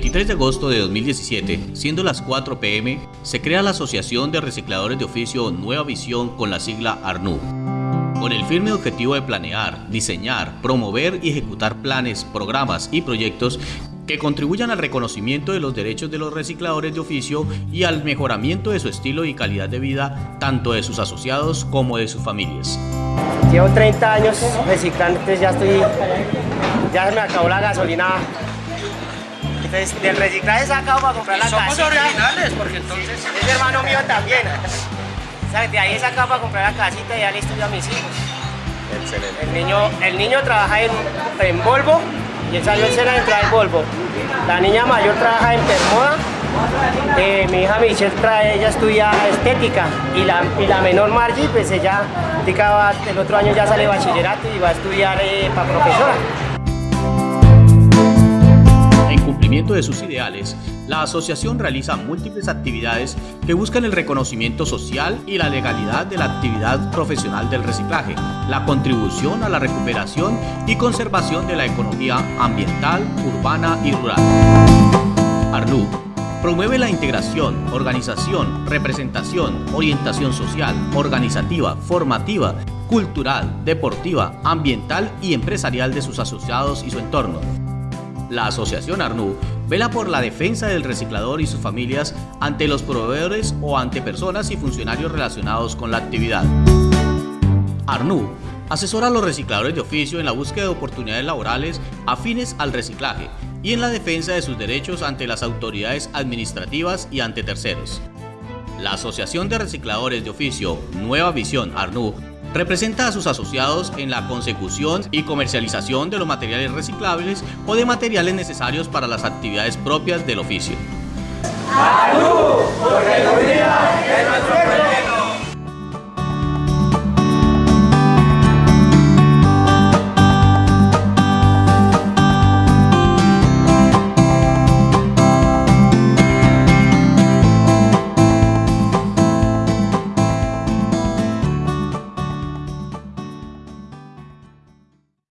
23 de agosto de 2017, siendo las 4 pm, se crea la Asociación de Recicladores de Oficio Nueva Visión con la sigla ARNU, con el firme objetivo de planear, diseñar, promover y ejecutar planes, programas y proyectos que contribuyan al reconocimiento de los derechos de los recicladores de oficio y al mejoramiento de su estilo y calidad de vida, tanto de sus asociados como de sus familias. Llevo 30 años reciclando, entonces ya estoy, ya se me acabó la gasolina entonces, del reciclaje sacado para comprar la somos casita. originales, porque entonces... Es hermano mío también. ¿Sabes? De ahí he sacado para comprar la casita y ya le estudio a mis hijos. Excelente. El niño, el niño trabaja en, en Volvo y él salió en cena de entrar en Volvo. La niña mayor trabaja en Permoda. Eh, mi hija Michelle trae, ella estudia estética y la, y la menor Margie, pues ella el otro año ya sale bachillerato y va a estudiar eh, para profesora. De sus ideales, la asociación realiza múltiples actividades que buscan el reconocimiento social y la legalidad de la actividad profesional del reciclaje, la contribución a la recuperación y conservación de la economía ambiental, urbana y rural. ARNU promueve la integración, organización, representación, orientación social, organizativa, formativa, cultural, deportiva, ambiental y empresarial de sus asociados y su entorno. La Asociación ARNU vela por la defensa del reciclador y sus familias ante los proveedores o ante personas y funcionarios relacionados con la actividad. ARNU asesora a los recicladores de oficio en la búsqueda de oportunidades laborales afines al reciclaje y en la defensa de sus derechos ante las autoridades administrativas y ante terceros. La Asociación de Recicladores de Oficio Nueva Visión ARNU representa a sus asociados en la consecución y comercialización de los materiales reciclables o de materiales necesarios para las actividades propias del oficio. ¡Salud! Nuestro